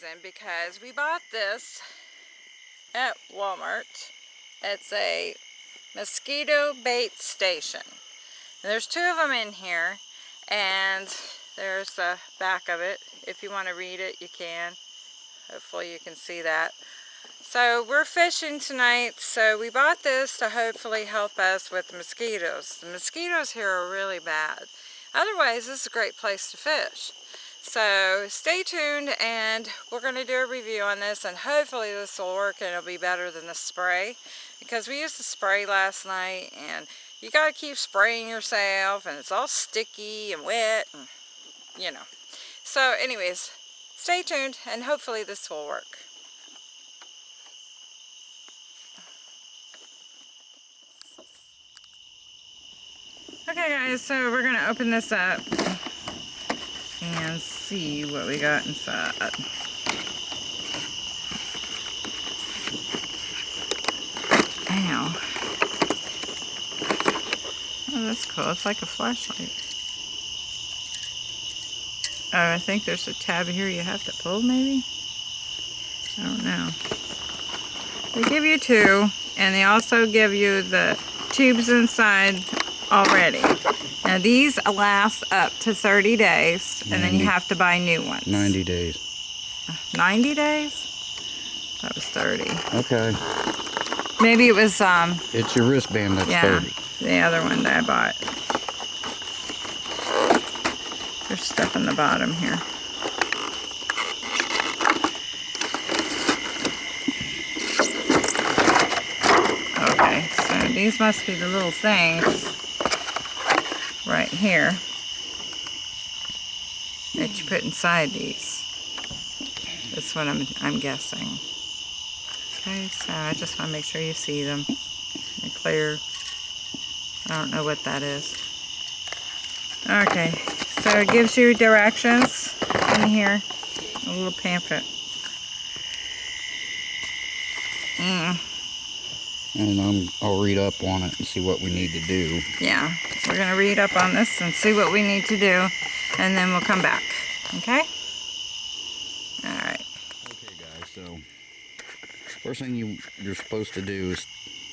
reason because we bought this at Walmart. It's a mosquito bait station. And there's two of them in here and there's the back of it. If you want to read it, you can. Hopefully you can see that. So we're fishing tonight, so we bought this to hopefully help us with mosquitoes. The mosquitoes here are really bad. Otherwise, this is a great place to fish. So stay tuned and we're going to do a review on this and hopefully this will work and it'll be better than the spray because we used the spray last night and you got to keep spraying yourself and it's all sticky and wet and you know. So anyways, stay tuned and hopefully this will work. Okay guys, so we're going to open this up and see what we got inside. Ow. Oh, that's cool. It's like a flashlight. Oh, I think there's a tab here you have to pull, maybe? I don't know. They give you two, and they also give you the tubes inside already. Now these last up to 30 days, and then you have to buy new ones. 90 days. 90 days? That was 30. Okay. Maybe it was, um... It's your wristband that's yeah, 30. the other one that I bought. There's stuff in the bottom here. Okay, so these must be the little things right here that you put inside these. That's what I'm, I'm guessing. Okay, so I just want to make sure you see them. They're clear. I don't know what that is. Okay, so it gives you directions in here. A little pamphlet. Mm and um, I'll read up on it and see what we need to do. Yeah, we're going to read up on this and see what we need to do, and then we'll come back, okay? All right. Okay, guys, so first thing you, you're supposed to do is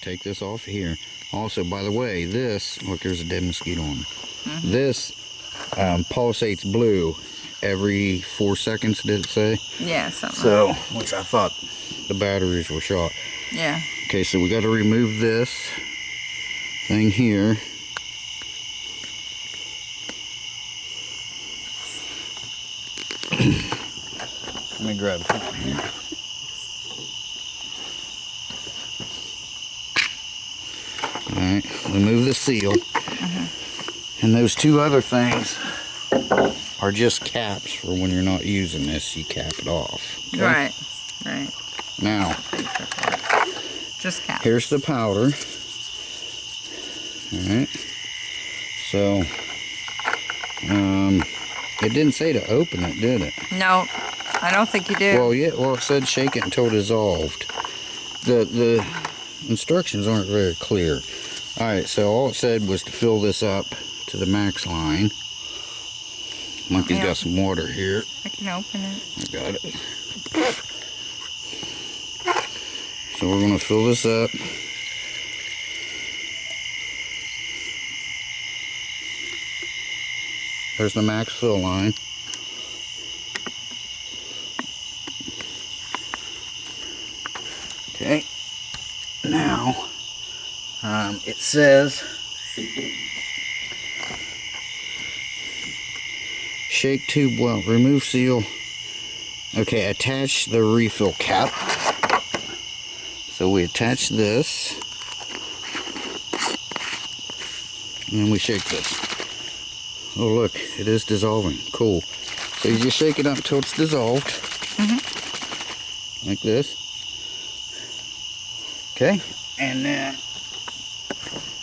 take this off here. Also, by the way, this, look, there's a dead mosquito on mm -hmm. This um, pulsates blue every four seconds, did it say? Yeah, something So, like which I thought the batteries were shot. Yeah. Okay, so we got to remove this thing here. Let me grab something here. Alright, remove the seal. Uh -huh. And those two other things are just caps for when you're not using this, you cap it off. Okay? Right, right. Now, just. Here's the powder. Alright. So, um, it didn't say to open it, did it? No, I don't think you did. Well, yeah, well, it said shake it until dissolved. The, the instructions aren't very clear. Alright, so all it said was to fill this up to the max line. Monkey's yeah. got some water here. I can open it. I got it. So we're going to fill this up. There's the max fill line. Okay, now um, it says shake tube well, remove seal. Okay, attach the refill cap. So we attach this. And then we shake this. Oh look, it is dissolving. Cool. So you just shake it up until it's dissolved. Mm -hmm. Like this. Okay. And then,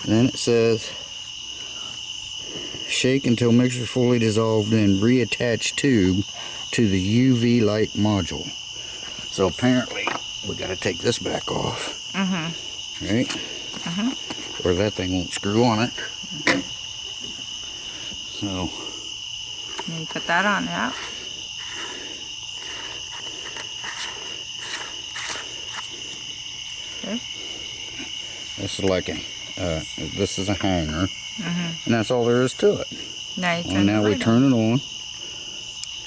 then it says shake until mixture fully dissolved and reattach tube to the UV light module. So apparently we got to take this back off. Mm-hmm. Right? Mm-hmm. Or that thing won't screw on it. Mm -hmm. So. And you put that on, yeah. Okay. This is like a, uh, this is a hanger. Mm -hmm. And that's all there is to it. Now, well, now we turn it on.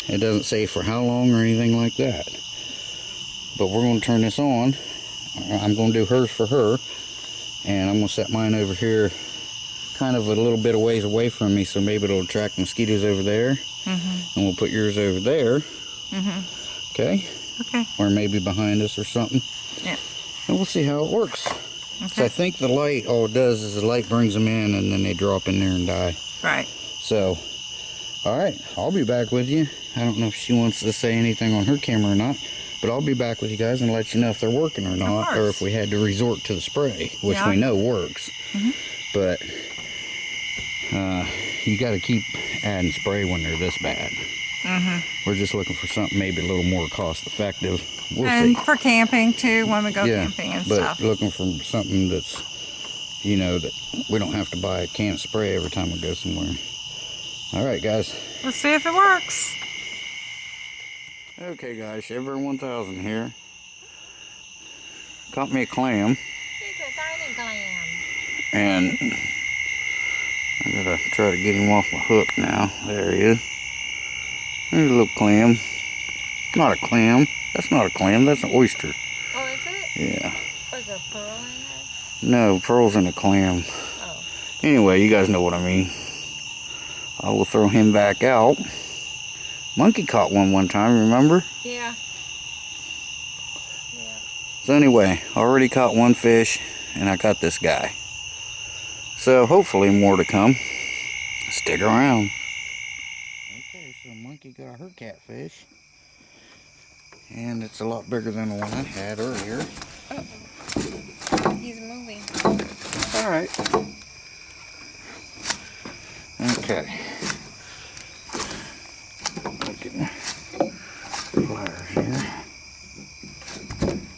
It doesn't say for how long or anything like that. But we're going to turn this on. I'm going to do hers for her. And I'm going to set mine over here kind of a little bit of ways away from me so maybe it'll attract mosquitoes over there. Mhm. And we'll put yours over there. Mhm. Okay? Okay. Or maybe behind us or something. Yeah. And we'll see how it works. So Okay. I think the light, all it does is the light brings them in and then they drop in there and die. Right. So, all right, I'll be back with you. I don't know if she wants to say anything on her camera or not, but I'll be back with you guys and let you know if they're working or not, or if we had to resort to the spray, which Yeah. we know works. Mhm. But uh, you got to keep adding spray when they're this bad. Mm-hmm. We're just looking for something maybe a little more cost effective. We'll and see. for camping too, when we go yeah, camping and but stuff. looking for something that's, you know, that we don't have to buy a can of spray every time we go somewhere. All right, guys. Let's see if it works. Okay guys, Shiver 1000 here. Caught me a clam It's a tiny clam. and I gotta try to get him off my hook now. There he is. There's a little clam. Not a clam. That's not a clam, that's an oyster. Oh, is it? Yeah. Was there pearl in No, pearls in a clam. Oh. Anyway, you guys know what I mean. I will throw him back out. Monkey caught one one time, remember? Yeah. yeah. So anyway, I already caught one fish and I caught this guy. So hopefully more to come. Stick around. Okay, so Monkey got her catfish. And it's a lot bigger than the one I had earlier. He's moving. Alright. Okay. Pliers here.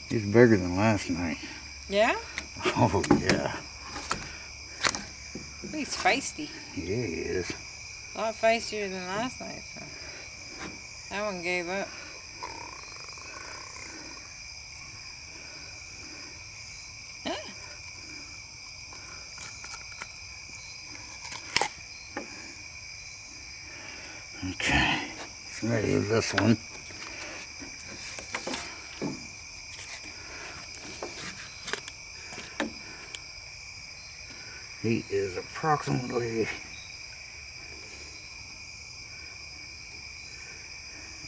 He's bigger than last night. Yeah? Oh yeah. He's feisty. Yeah, he is. A lot feistier than last night, so. That one gave up. Ah. Okay. With this one. He is approximately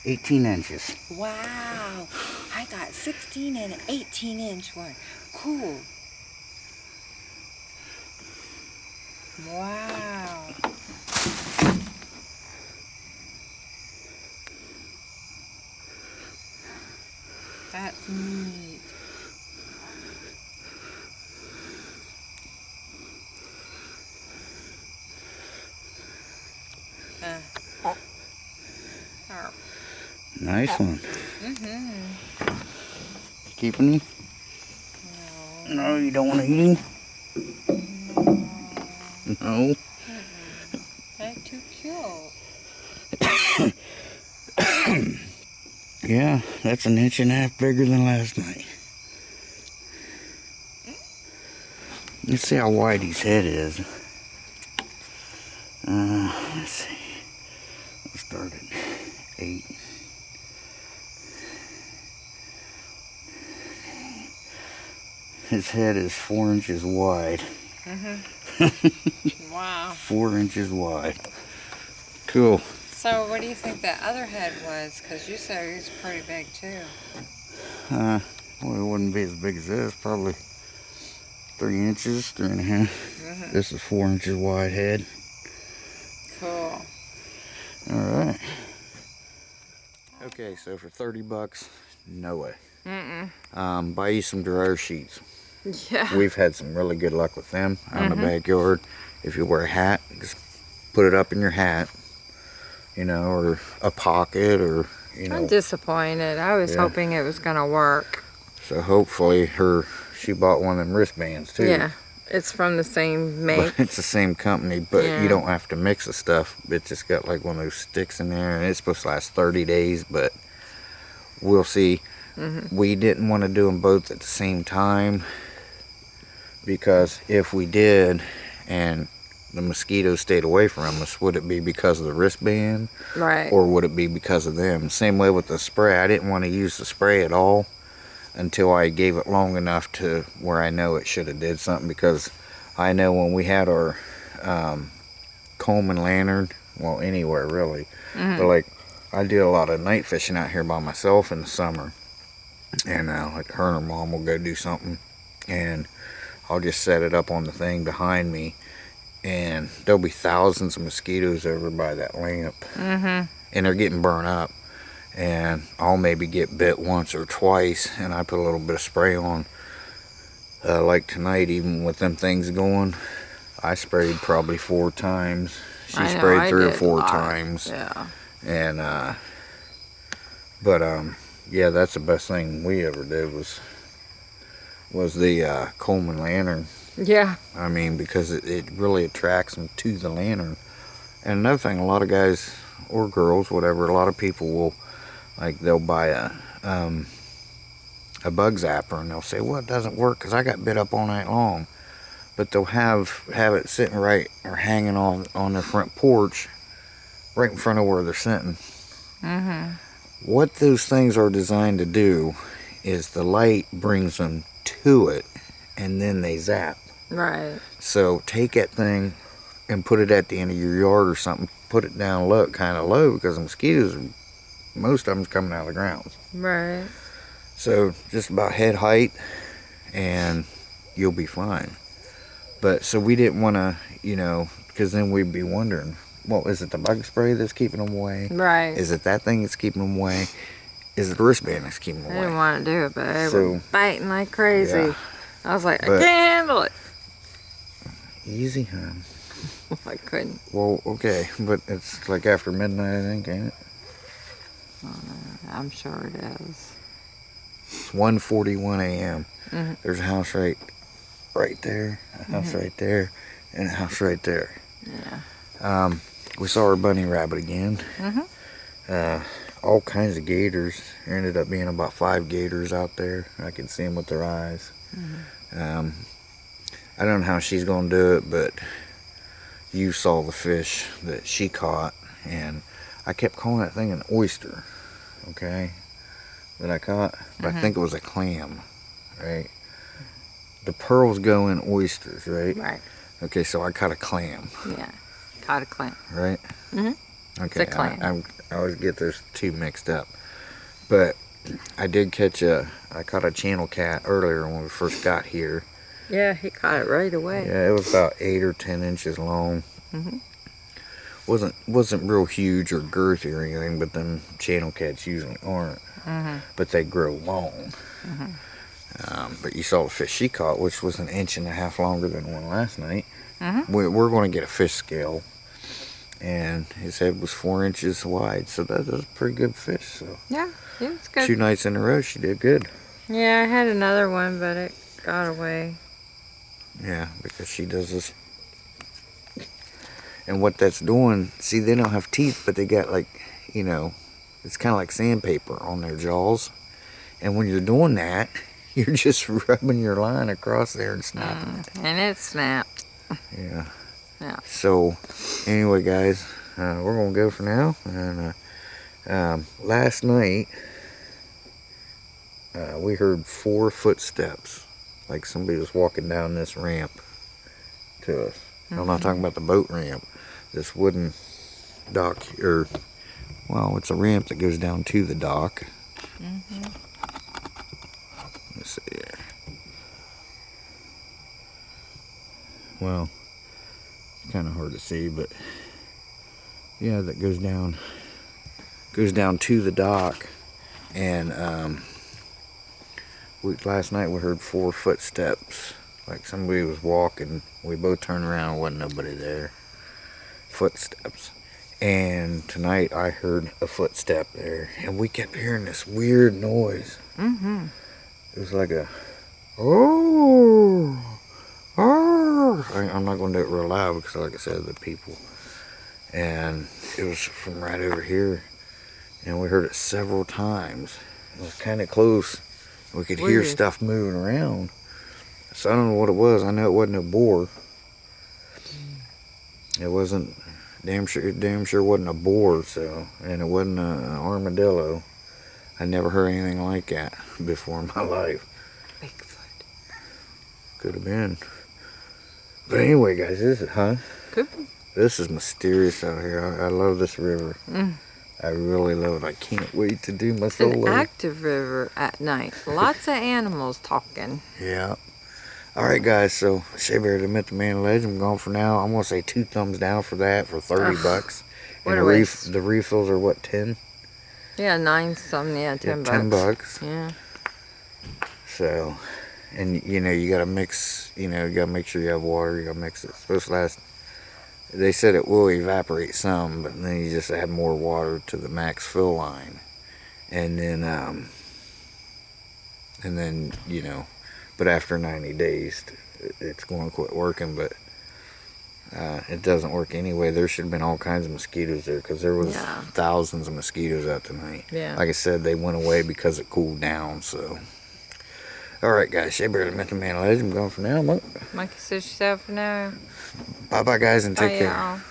18 inches. Wow. I got 16 and 18 inch one. Cool. Wow. That's neat. Uh. Oh. Nice one. Mm-hmm. Keeping him? No. No, you don't want to eat him? No. That's too cute. Yeah, that's an inch and a half bigger than last night. Let's see how wide his head is. Uh, let's see. Let's start at eight. His head is four inches wide. Mm-hmm. wow. Four inches wide. Cool. So what do you think that other head was? Because you said he was pretty big too. Uh, well, it wouldn't be as big as this. Probably three inches, three and a half. Mhm. This is four inches wide head. Cool. All right. Okay, so for 30 bucks, no way. Mm-mm. Um, buy you some dryer sheets. Yeah. We've had some really good luck with them out in Mhm. the backyard. If you wear a hat, just put it up in your hat, you know, or a pocket, or you know. I'm disappointed. I was Yeah. hoping it was gonna work. So hopefully, her she bought one of them wristbands too. Yeah. It's from the same make. But it's the same company, but Yeah. you don't have to mix the stuff. It just got like one of those sticks in there, and it's supposed to last 30 days, but we'll see. Mhm. We didn't want to do them both at the same time because if we did and the mosquitoes stayed away from us, would it be because of the wristband Right. or would it be because of them? Same way with the spray. I didn't want to use the spray at all until I gave it long enough to where I know it should have did something because I know when we had our um, Coleman lantern, well anywhere really, but like I did a lot of night fishing out here by myself in the summer, and uh, like her and her mom will go do something, and I'll just set it up on the thing behind me, and there'll be thousands of mosquitoes over by that lamp, Mm-hmm. and they're getting burnt up, and I'll maybe get bit once or twice, and I put a little bit of spray on. Uh, like tonight, even with them things going, I sprayed probably four times. She know, sprayed I three or four times Yeah. and uh but um yeah that's the best thing we ever did was was the uh coleman lantern Yeah. i mean because it, it really attracts them to the lantern and another thing a lot of guys or girls whatever a lot of people will like they'll buy a um a bug zapper and they'll say well it doesn't work because i got bit up all night long but they'll have have it sitting right or hanging on on their front porch right in front of where they're sitting Mm-hmm. what those things are designed to do is the light brings them to it and then they zap. Right. So take that thing and put it at the end of your yard or something. Put it down low, kind of low because the mosquitoes, most of them's coming out of the ground. Right. So just about head height and you'll be fine. But so we didn't want to, you know, because then we'd be wondering, well, is it the bug spray that's keeping them away? Right. Is it that thing that's keeping them away? Is it the wristband that's keeping them away? I didn't want to do it, but they So- were biting like crazy. Yeah. I was like, I can't handle it. Easy, huh? I couldn't. Well, okay, but it's like after midnight, I think, ain't it? I'm sure it is. It's 1:41 a.m. Mhm. There's a house right, right there, a house Mm-hmm. right there, and a house right there. Yeah. Um, we saw our bunny rabbit again. Mhm. Uh, all kinds of gators. There ended up being about five gators out there. I could see them with their eyes. Mm-hmm. Um, I don't know how she's gonna do it, but you saw the fish that she caught, and I kept calling that thing an oyster. Okay, that I caught, but Mm-hmm. I think it was a clam, right? The pearls go in oysters, right? Right. Okay, so I caught a clam Yeah. Caught a clam. right? Mhm. Okay, It's a clam. I, I'm- I always get those two mixed up, but I did catch a. I caught a channel cat earlier when we first got here. Yeah, he caught it right away. Yeah, it was about eight or ten inches long. Mhm. wasn't wasn't real huge or girthy or anything, but them channel cats usually aren't. Mm-hmm. But they grow long. Um, but you saw the fish she caught, which was an inch and a half longer than one last night. Mhm. We, we're going to get a fish scale, and his head was four inches wide, so that was a pretty good fish. So Yeah, it was good. two nights in a row, she did good. Yeah, I had another one, but it got away. Yeah, because she does this. And what that's doing, see, they don't have teeth, but they got like, you know, it's kind of like sandpaper on their jaws. And when you're doing that, you're just rubbing your line across there and snapping it. And it snapped. Yeah. Yeah. So, anyway, guys, uh, we're gonna go for now. And uh, um, last night, uh, we heard four footsteps, like somebody was walking down this ramp to us. I'm not talking about the boat ramp. This wooden dock, or well, it's a ramp that goes down to the dock. Let's see here. Well, it's kind of hard to see, but yeah, that goes down goes down to the dock, and um, last night we heard four footsteps, like somebody was walking. We both turned around, wasn't nobody there. Footsteps, and tonight I heard a footstep there, and we kept hearing this weird noise. Mm-hmm. It was like a oh, oh. I, I'm not going to do it real loud because, like I said, the people. And it was from right over here, and we heard it several times. It was kind of close. We could hear Weird. stuff moving around. So I don't know what it was. I know it wasn't a boar. It wasn't damn sure damn sure wasn't a boar, so and it wasn't a, an armadillo. I never heard anything like that before in my life. Bigfoot. Could have been. But anyway, guys, this is it, huh? Could be. This is mysterious out here. I, I love this river. Mm. I really love it. I can't wait to do my It's an solo. active river at night. Lots of animals talking. Yeah. All right, guys. So Shea Bear to Met the Man Legend. I'm gone for now. I'm gonna say two thumbs down for that for thirty Ugh, bucks. what and the, waste. the refills are what ten? Yeah, nine some, yeah, ten yeah, bucks. ten bucks. Yeah. So, and you know you gotta mix. You know you gotta make sure you have water. You gotta mix it. It's supposed to last. They said it will evaporate some, but then you just add more water to the max fill line, and then um, and then you know, but after 90 days, it's going to quit working. But uh, it doesn't work anyway. There should have been all kinds of mosquitoes there because there was Yeah. thousands of mosquitoes out tonight. Yeah. Like I said, they went away because it cooled down. So, all right, guys, Shea Bear, the Mental Man Legend. I'm going for now. Monkey says she's out for now. Bye, bye, guys, and take Bye, care.